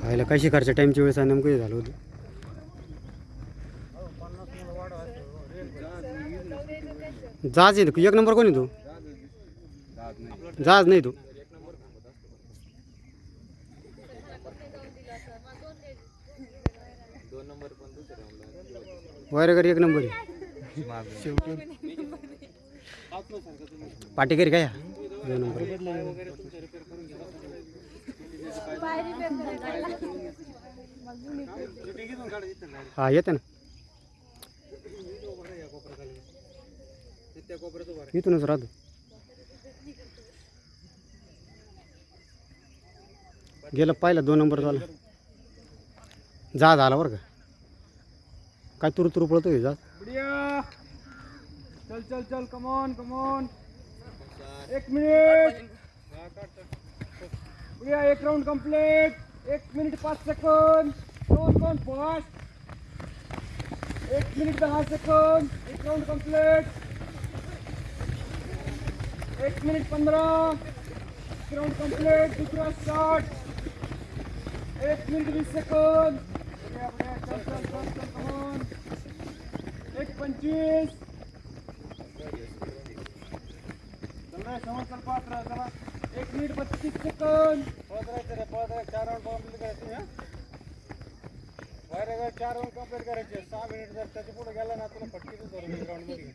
व्हायला काय शिकारच्या टाईमच्या वेळेस नेमकं हे झालं होतं. जहाज आहे एक नंबर कोण आहे तू? जहाज नाही तू. वगैरे एक नंबर आहे. पाटेकरी काय? हा? दोन नंबर हा येते ना. इथूनच राहतो. गेलं पाहिलं दोन नंबर झाला. जा झाला बरं का. काय तुरु तुरु पळतोय जा. चल चल चल कमॉन कमॉन एक मिनिट या एक राउंड कंप्लीट एक मिनिट पाच सेकंद दोन दोन पाच एक मिनिट दहा सेकंद एक राउंड कंप्लीट एक मिनिट पंधरा. एक राउंड कंप्लीट दुसरा स्टार्ट एक मिनिट वीस सेकंद एक पंचवीस. चल समोर चल पाच चला एक मिनिट बत्तीस सेकंद. पळत राहायचं रे पळत राहायचं. चार राऊंड कंप्लीट करायचे हा? वायरे चार राऊंड कंप्लीट करायचे. सहा मिनिट जर त्याच्या पुढे गेला ना तुला फटकीच धरून राऊंडमध्ये.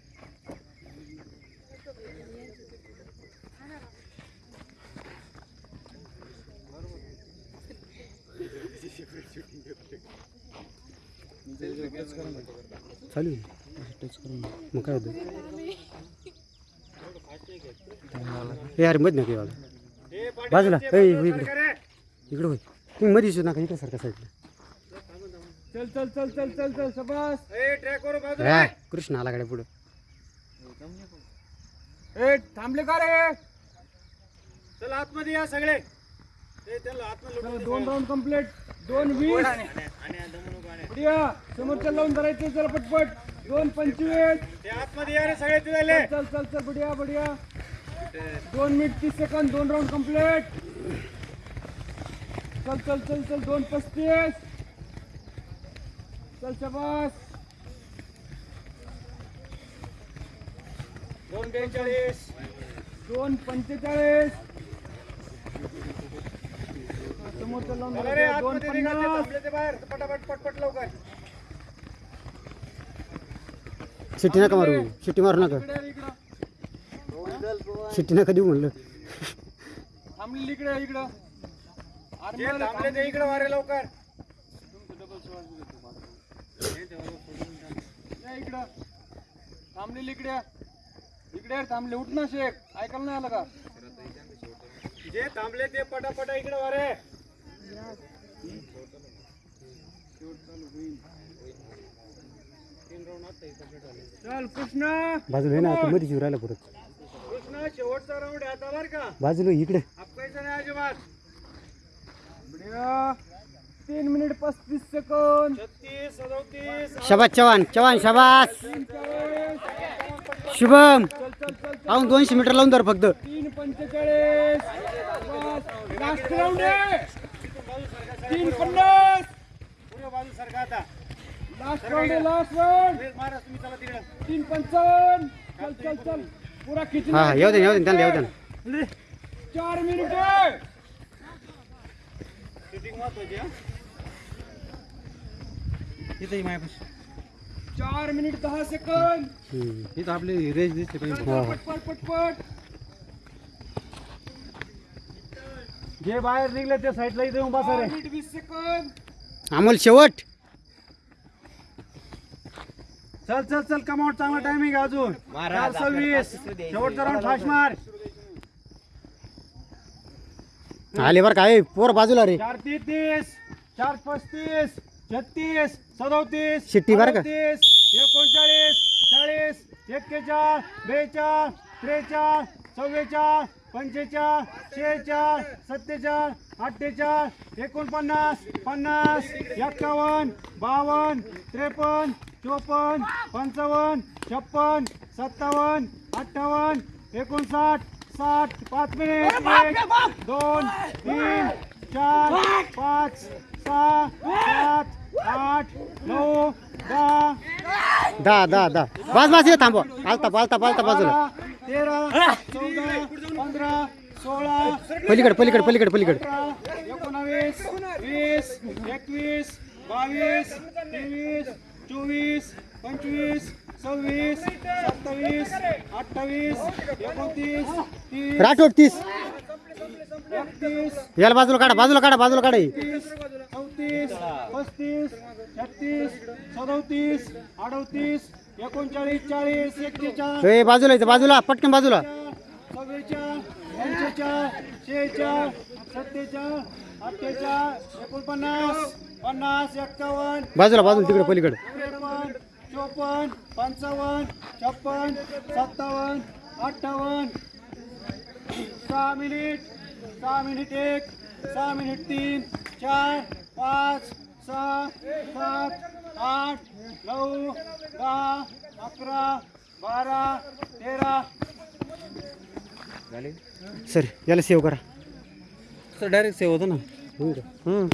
चालू. टच करून. मग काय होतं? अरे मध नका बाजूला. ए हो इकडे. इकडे होय. तुम्ही मध्ये येऊ नका इकडे सारखा साईडला. चल चल चल चल चल चल शबास. ए ट्रॅक वर बाजूला आहे. कृष्ण आला गाड्या पुढं. ए थांबले का रे? चल आतमध्ये या सगळे. ए, त्याला आतमध्ये लुटून दे. दोन राऊंड कंप्लीट दोन वीस. बढ़िया समोरच्या लावून धरायचे चला पटपट. दोन पंचवीस. ते आतमध्ये या रे सगळे तुझ्याले चल चल चल बढ़िया बढ़िया. दोन मिनिट तीस सेकंद दोन राऊंड कंप्लीट चल चल चल चल दोन पस्तीस. चल शबास. दोन बेचाळीस. दोन पंचेचाळीस. लावून धरायचे. दोन पन्नास. पटापट पटपट लवकर. शिट्टी नका मारू शिट्टी मारू नका. शिट्टी नका देऊ म्हणलं? थांबलेली इकडे इकडं. थांबले ते इकडे वारे लवकर. या इकडं. थांबलेली इकडे. इकडे थांबले. उठ ना शेख. ऐकायला नाही आलं का? जे थांबले ते पटापटा इकडे वारे. चल कृष्णा. बाजूला ना आता मध्ये जीव राहिला परत. कृष्णा शेवटचा राऊंड आता बरं का. बाजूला इकडे. आपकायचं नाही अजिबात. बढ़िया. तीन मिनिट पस्तीस सेकंद छत्तीस सदोतीस. शबाज चव्हाण चव्हाण पंचेचाळीस शुभम. चल चल चल चल अहो दोनशे मीटर लावून धर फक्त. तीन पंचेचाळीस. लास्ट राऊंड आहे. तीन पन्नास. पुढे बाजू सरका आता. लास्ट राऊंड आहे लास्ट राऊंड महाराज तुम्ही चला तिकडे. तीन पंचावन्न. चल चल चल. हा हा येऊ दे येऊ दे त्यांना येऊ दे. चार मिनिट हा। चार मिनिट दहा सेकंद. इथं आपली रेंज दिसते पटपट पटपट जे बाहेर निघले ते साईडला इथे उभा सर मिनिट वीस सेकंद अमोल शेवट। चल चल चल कमावट चांगला टायमिंग अजून. चार सव्वीस. शेवटचा राऊंड फास्ट मार. आले बरं काय पोर बाजूला रे. चार तेहतीस चार पस्तीस छत्तीस सदोतीस शिट्टी बरं का? अडतीस, एकोणचाळीस चाळीस एक्केचाळ बेचाळ त्रेचाळ चव्वेचाळ पंचेचाळ शेहेचाळ सत्तेचाळ अठ्ठेचाळ एकोणपन्नास पन्नास एक्कावन्न बावन्न त्रेपन्न चोपन्न पंचावन्न छप्पन सत्तावन्न अठ्ठावन्न एकोणसाठ साठ पाच मिनिट एक दोन तीन चार पाच सहा सात आठ नऊ दहा दहा दहा दहा. बस बस ये थांबवा. पालता पालता पालता बाजूला. तेरा चौदा पंधरा सोळा पलीकडे पलीकडे पलीकडे पलीकडे. एकोणावीस वीस एकवीस बावीस तेवीस चोवीस पंचवीस सव्वीस सत्तावीस अठ्ठावीस एकोणतीस तीस राठोड तीस एकतीस याला बाजूला काढा बाजूला काढा बाजूला काढा ही. तीस चौतीस पस्तीस छत्तीस सदोतीस अडोतीस एकोणचाळीस चाळीस एक्केचाळीस ए बाजूला इथं बाजूला पटकन बाजूला. चव्वेचाळ पंचेचाळ शेहेचाळ सत्तेचाळ अठ्ठेचाळ एकोणपन्नास पन्नास एक्कावन्न. बाजूला बाजूला तिकडे पलीकडे. चोपन्न पंचावन्न छप्पन्न सत्तावन्न अठ्ठावन्न. सहा मिनिट सहा मिनिट एक सहा मिनिट तीन चार पाच सहा सात आठ नऊ दहा अकरा बारा तेरा. सर याला सेव्ह करा. सर डायरेक्ट सेव्ह होतो ना? हम्म.